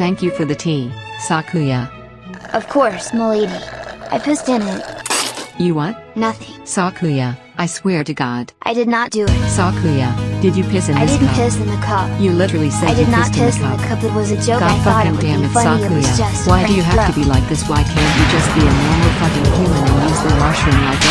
Thank you for the tea, Sakuya. Of course, milady. I pissed in it. You what? Nothing. Sakuya, I swear to God. I did not do it. Sakuya, did you piss in I this didn't piss in the cup. You literally said I you not pissed in the in the cup. It was a joke. God I thought it would damn be it, funny. It was Sakuya. just Why do you have have to be like this? Why can't you just be a normal fucking human and use the washroom like everyone